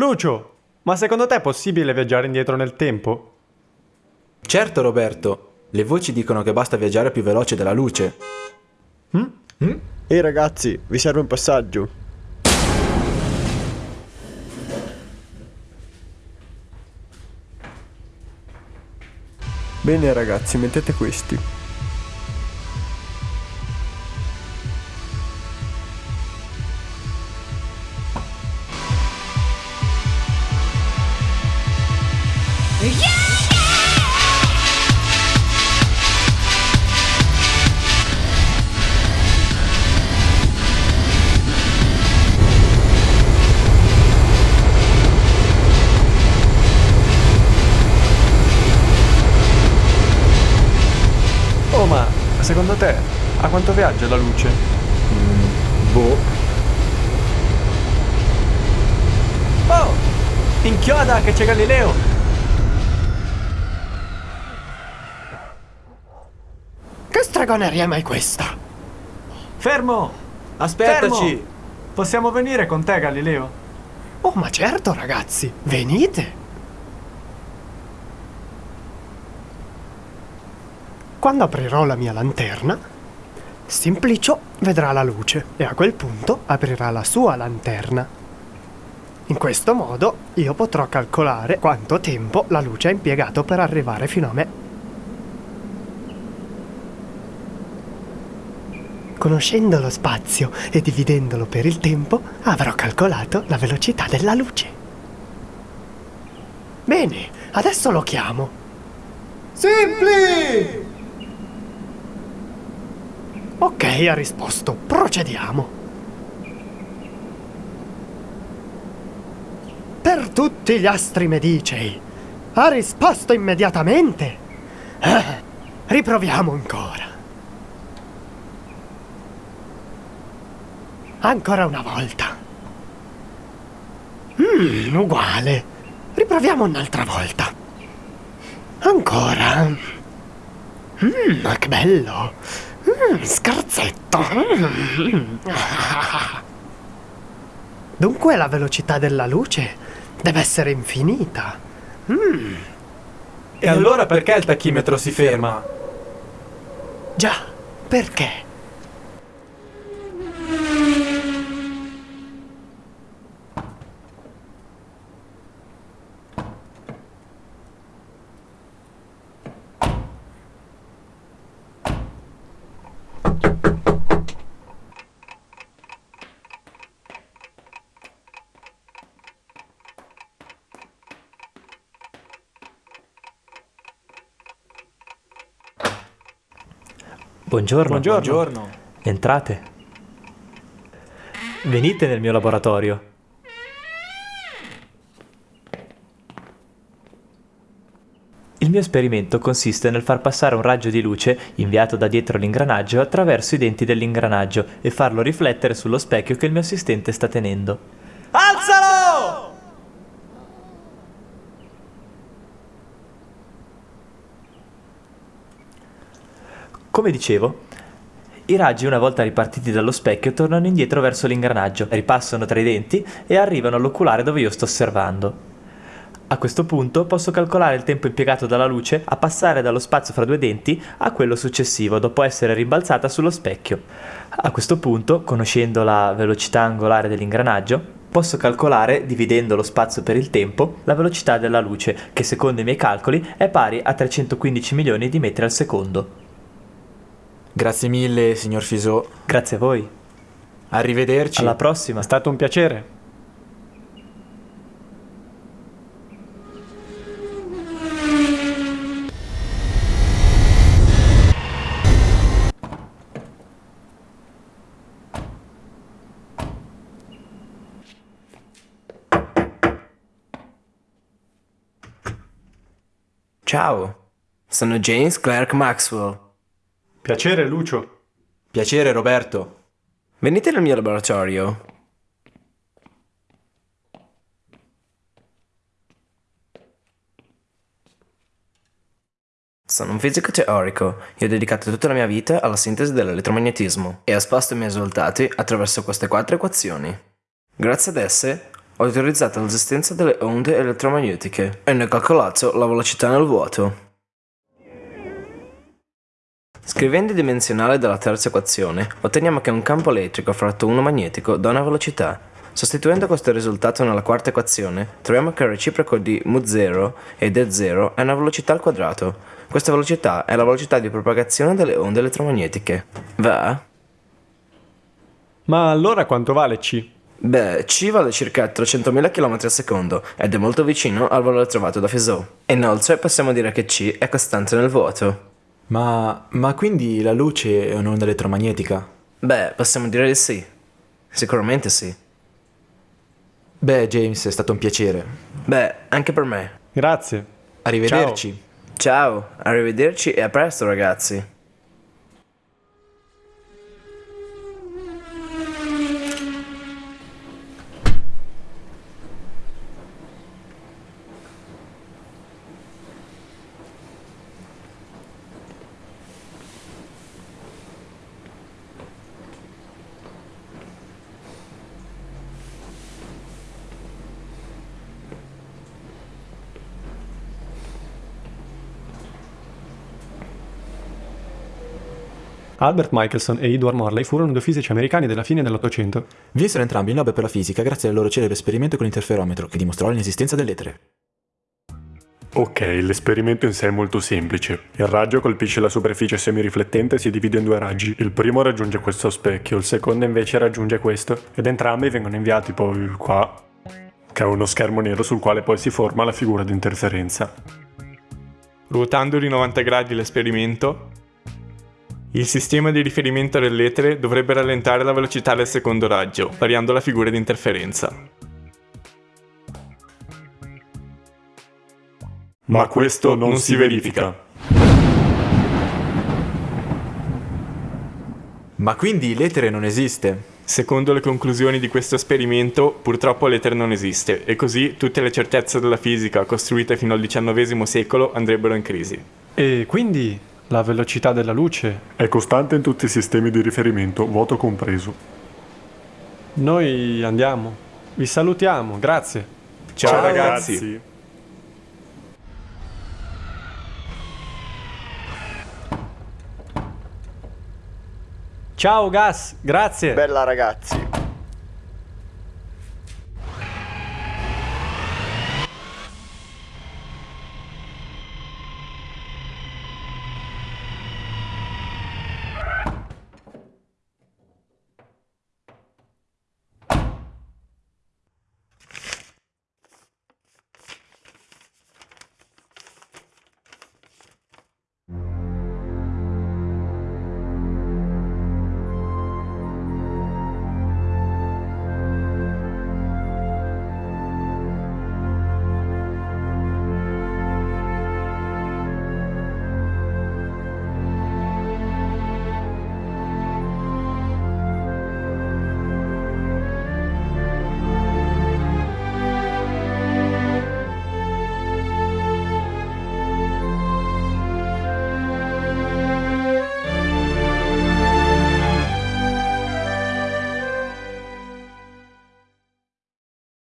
Lucio, ma secondo te è possibile viaggiare indietro nel tempo? Certo, Roberto. Le voci dicono che basta viaggiare più veloce della luce. Ehi ragazzi, vi serve un passaggio. Bene ragazzi, mettete questi. Secondo te a quanto viaggia la luce? Boh. Oh! Inchioda che c'è Galileo! Che stregoneria è mai questa? Fermo! Aspettaci! Fermo! Possiamo venire con te, Galileo? Oh, ma certo, ragazzi, venite. Quando aprirò la mia lanterna, Simplicio vedrà la luce e a quel punto aprirà la sua lanterna. In questo modo io potrò calcolare quanto tempo la luce ha impiegato per arrivare fino a me. Conoscendo lo spazio e dividendolo per il tempo, avrò calcolato la velocità della luce. Bene, adesso lo chiamo. Simpli! Ok, ha risposto. Procediamo. Per tutti gli astri medicei. Ha risposto immediatamente. Eh, riproviamo ancora. Ancora una volta. Mm, uguale. Riproviamo un'altra volta. Ancora. Mm, che bello. Mm, scherzetto. Mm. Dunque la velocità della luce deve essere infinita. Mm, E allora perché il tachimetro si ferma? già, perché? Buongiorno. Buongiorno. Entrate. Venite nel mio laboratorio. Il mio esperimento consiste nel far passare un raggio di luce inviato da dietro l'ingranaggio attraverso i denti dell'ingranaggio e farlo riflettere sullo specchio che il mio assistente sta tenendo. Alzalo! Come dicevo, i raggi una volta ripartiti dallo specchio tornano indietro verso l'ingranaggio, ripassano tra i denti e arrivano all'oculare dove io sto osservando. A questo punto posso calcolare il tempo impiegato dalla luce a passare dallo spazio fra due denti a quello successivo dopo essere rimbalzata sullo specchio. A questo punto, conoscendo la velocità angolare dell'ingranaggio, posso calcolare, dividendo lo spazio per il tempo, la velocità della luce, che secondo i miei calcoli è pari a 315 milioni di metri al secondo. Grazie mille, signor Fisò. Grazie a voi. Arrivederci. Alla prossima. È stato un piacere. Ciao, sono James Clerk Maxwell. Piacere, Lucio. Piacere, Roberto. Venite nel mio laboratorio. Sono un fisico teorico e ho dedicato tutta la mia vita alla sintesi dell'elettromagnetismo e ho esposto i miei risultati attraverso queste quattro equazioni. Grazie ad esse Ho teorizzato l'esistenza delle onde elettromagnetiche e ne ho calcolato la velocità nel vuoto. Scrivendo il dimensionale della terza equazione, otteniamo che un campo elettrico fratto uno magnetico dà una velocità. Sostituendo questo risultato nella quarta equazione, troviamo che il reciproco di mu0 ed E0 è una velocità al quadrato. Questa velocità è la velocità di propagazione delle onde elettromagnetiche. Va? Ma allora quanto vale C? Beh, C vale circa 300.000 km al secondo ed è molto vicino al valore trovato da Fizeau. Inoltre possiamo dire che C è costante nel vuoto. Ma, ma quindi la luce è un'onda elettromagnetica? Beh, possiamo dire di sì. Sicuramente sì. Beh, James, è stato un piacere. Beh, anche per me. Grazie. Arrivederci. Ciao, arrivederci e a presto ragazzi. Albert Michelson e Edward Morley furono due fisici americani della fine dell'Ottocento. Vinsero entrambi il Nobel per la fisica grazie al loro celebre esperimento con l'interferometro che dimostrò l'inesistenza dell'etere. Ok, l'esperimento in sé è molto semplice. Il raggio colpisce la superficie semiriflettente e si divide in due raggi. Il primo raggiunge questo specchio, il secondo invece raggiunge questo, ed entrambi vengono inviati poi qua, che è uno schermo nero sul quale poi si forma la figura di interferenza. Ruotando di 90 gradi l'esperimento, il sistema di riferimento dell'etere dovrebbe rallentare la velocità del secondo raggio, variando la figura di interferenza. Ma questo non, si verifica. Ma quindi l'etere non esiste? Secondo le conclusioni di questo esperimento, purtroppo l'etere non esiste e così tutte le certezze della fisica costruite fino al XIX secolo andrebbero in crisi. E quindi la velocità della luce? È costante in tutti i sistemi di riferimento, vuoto compreso. Noi andiamo. Vi salutiamo, grazie. Ciao, ragazzi. Ciao Gas, grazie. Bella ragazzi.